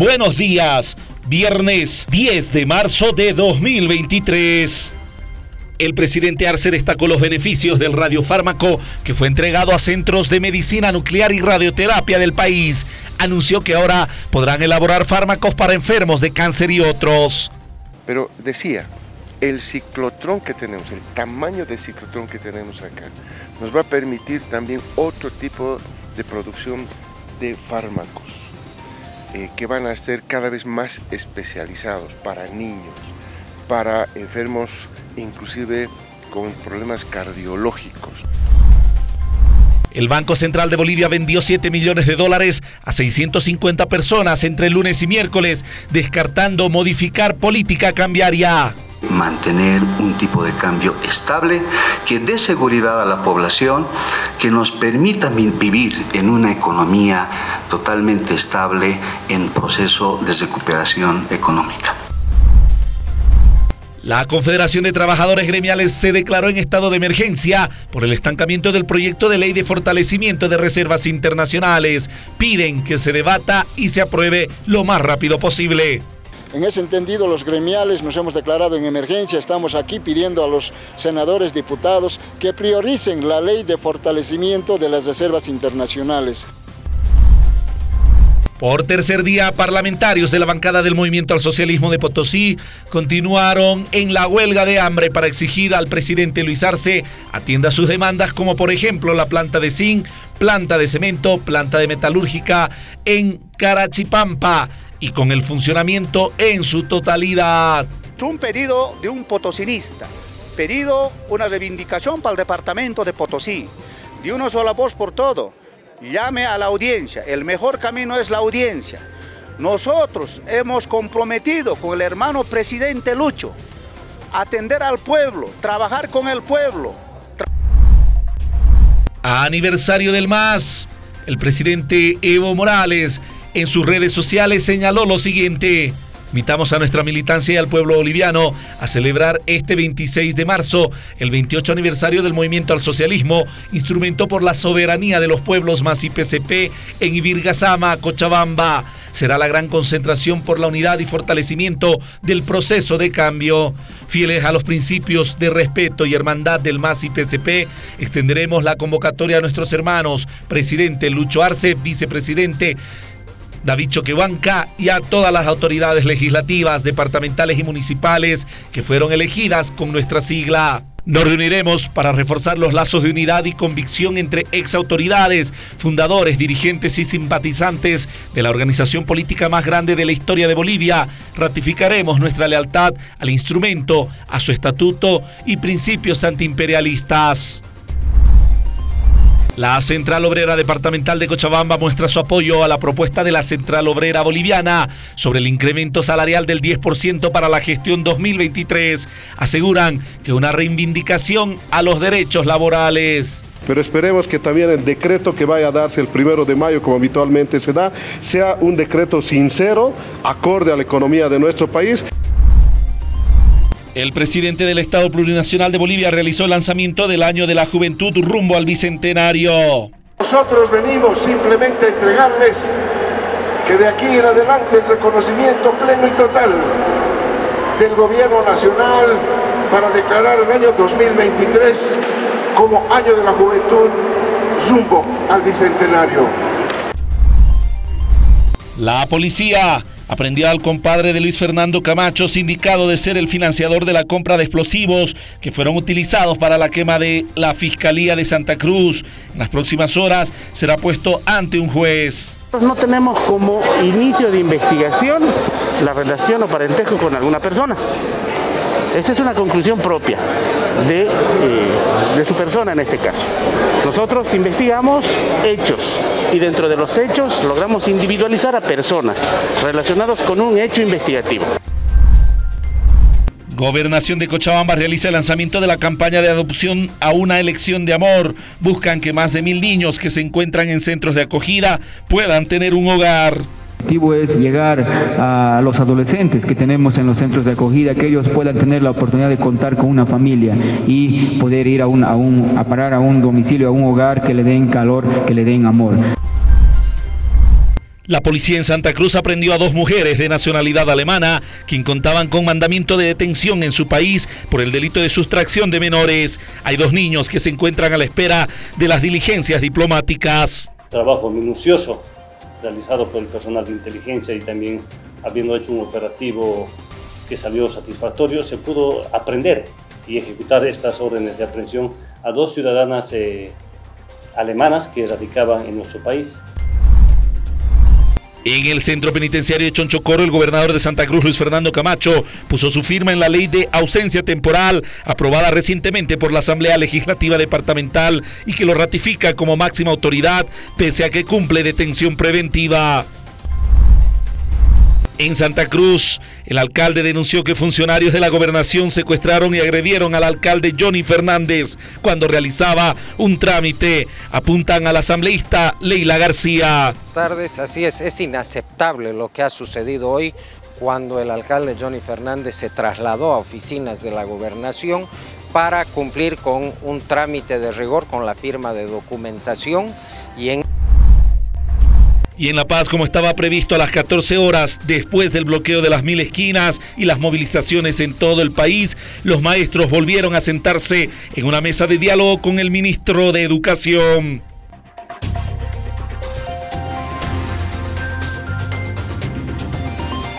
Buenos días, viernes 10 de marzo de 2023. El presidente Arce destacó los beneficios del radiofármaco que fue entregado a centros de medicina nuclear y radioterapia del país. Anunció que ahora podrán elaborar fármacos para enfermos de cáncer y otros. Pero decía, el ciclotrón que tenemos, el tamaño del ciclotrón que tenemos acá, nos va a permitir también otro tipo de producción de fármacos eh, que van a ser cada vez más especializados para niños, para enfermos inclusive con problemas cardiológicos. El Banco Central de Bolivia vendió 7 millones de dólares a 650 personas entre lunes y miércoles, descartando modificar política cambiaria mantener un tipo de cambio estable que dé seguridad a la población, que nos permita vivir en una economía totalmente estable en proceso de recuperación económica. La Confederación de Trabajadores Gremiales se declaró en estado de emergencia por el estancamiento del proyecto de ley de fortalecimiento de reservas internacionales. Piden que se debata y se apruebe lo más rápido posible. En ese entendido, los gremiales nos hemos declarado en emergencia, estamos aquí pidiendo a los senadores, diputados, que prioricen la ley de fortalecimiento de las reservas internacionales. Por tercer día, parlamentarios de la bancada del Movimiento al Socialismo de Potosí continuaron en la huelga de hambre para exigir al presidente Luis Arce atienda sus demandas como por ejemplo la planta de zinc, planta de cemento, planta de metalúrgica en Carachipampa y con el funcionamiento en su totalidad. Un pedido de un potosinista, pedido una reivindicación para el departamento de Potosí, de una sola voz por todo. Llame a la audiencia, el mejor camino es la audiencia. Nosotros hemos comprometido con el hermano presidente Lucho atender al pueblo, trabajar con el pueblo. aniversario del MAS, el presidente Evo Morales en sus redes sociales señaló lo siguiente. Invitamos a nuestra militancia y al pueblo boliviano a celebrar este 26 de marzo el 28 aniversario del movimiento al socialismo, instrumento por la soberanía de los pueblos más IPCP en Ibirgazama, Cochabamba. Será la gran concentración por la unidad y fortalecimiento del proceso de cambio. Fieles a los principios de respeto y hermandad del MAS IPCP, extenderemos la convocatoria a nuestros hermanos, presidente Lucho Arce, vicepresidente David Choquehuanca y a todas las autoridades legislativas, departamentales y municipales que fueron elegidas con nuestra sigla. Nos reuniremos para reforzar los lazos de unidad y convicción entre exautoridades, fundadores, dirigentes y simpatizantes de la organización política más grande de la historia de Bolivia. Ratificaremos nuestra lealtad al instrumento, a su estatuto y principios antiimperialistas. La Central Obrera Departamental de Cochabamba muestra su apoyo a la propuesta de la Central Obrera Boliviana sobre el incremento salarial del 10% para la gestión 2023. Aseguran que una reivindicación a los derechos laborales. Pero esperemos que también el decreto que vaya a darse el primero de mayo, como habitualmente se da, sea un decreto sincero, acorde a la economía de nuestro país. El presidente del Estado Plurinacional de Bolivia realizó el lanzamiento del Año de la Juventud rumbo al Bicentenario. Nosotros venimos simplemente a entregarles que de aquí en adelante el reconocimiento pleno y total del gobierno nacional para declarar el año 2023 como Año de la Juventud rumbo al Bicentenario. La policía aprendió al compadre de Luis Fernando Camacho, sindicado de ser el financiador de la compra de explosivos que fueron utilizados para la quema de la Fiscalía de Santa Cruz. En las próximas horas será puesto ante un juez. No tenemos como inicio de investigación la relación o parentesco con alguna persona. Esa es una conclusión propia de, eh, de su persona en este caso. Nosotros investigamos hechos y dentro de los hechos logramos individualizar a personas relacionados con un hecho investigativo. Gobernación de Cochabamba realiza el lanzamiento de la campaña de adopción a una elección de amor. Buscan que más de mil niños que se encuentran en centros de acogida puedan tener un hogar. El objetivo es llegar a los adolescentes que tenemos en los centros de acogida, que ellos puedan tener la oportunidad de contar con una familia y poder ir a, un, a, un, a parar a un domicilio, a un hogar que le den calor, que le den amor. La policía en Santa Cruz aprendió a dos mujeres de nacionalidad alemana, quien contaban con mandamiento de detención en su país por el delito de sustracción de menores. Hay dos niños que se encuentran a la espera de las diligencias diplomáticas. Trabajo minucioso realizado por el personal de inteligencia y también habiendo hecho un operativo que salió satisfactorio, se pudo aprender y ejecutar estas órdenes de aprehensión a dos ciudadanas eh, alemanas que radicaban en nuestro país. En el centro penitenciario de Chonchocoro, el gobernador de Santa Cruz, Luis Fernando Camacho, puso su firma en la ley de ausencia temporal, aprobada recientemente por la Asamblea Legislativa Departamental y que lo ratifica como máxima autoridad, pese a que cumple detención preventiva. En Santa Cruz, el alcalde denunció que funcionarios de la gobernación secuestraron y agredieron al alcalde Johnny Fernández cuando realizaba un trámite. Apuntan al asambleísta Leila García. Tardes, así es, es inaceptable lo que ha sucedido hoy cuando el alcalde Johnny Fernández se trasladó a oficinas de la gobernación para cumplir con un trámite de rigor con la firma de documentación y en y en La Paz, como estaba previsto a las 14 horas, después del bloqueo de las mil esquinas y las movilizaciones en todo el país, los maestros volvieron a sentarse en una mesa de diálogo con el ministro de Educación.